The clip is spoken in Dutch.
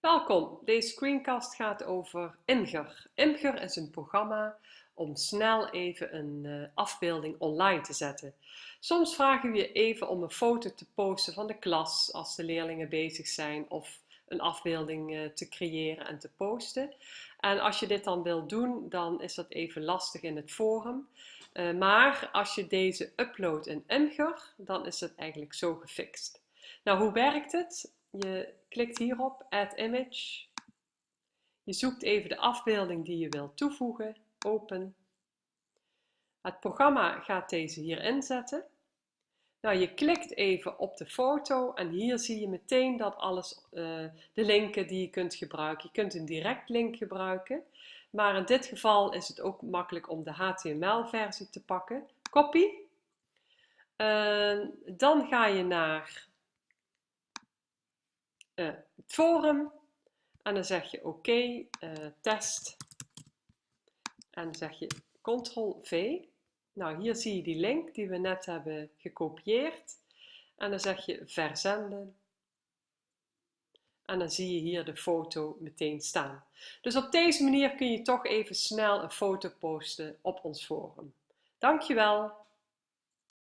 Welkom, deze screencast gaat over Imgur. Imgur is een programma om snel even een uh, afbeelding online te zetten. Soms vragen we je even om een foto te posten van de klas als de leerlingen bezig zijn of een afbeelding uh, te creëren en te posten. En als je dit dan wilt doen, dan is dat even lastig in het forum. Uh, maar als je deze uploadt in Imgur, dan is het eigenlijk zo gefixt. Nou, hoe werkt het? Je klikt hierop, Add Image. Je zoekt even de afbeelding die je wilt toevoegen, open. Het programma gaat deze hier inzetten. Nou, je klikt even op de foto en hier zie je meteen dat alles, uh, de linken die je kunt gebruiken. Je kunt een direct link gebruiken, maar in dit geval is het ook makkelijk om de HTML-versie te pakken. Copy. Uh, dan ga je naar uh, het forum en dan zeg je oké, uh, test en dan zeg je ctrl-v. Nou, hier zie je die link die we net hebben gekopieerd en dan zeg je verzenden en dan zie je hier de foto meteen staan. Dus op deze manier kun je toch even snel een foto posten op ons forum. Dankjewel!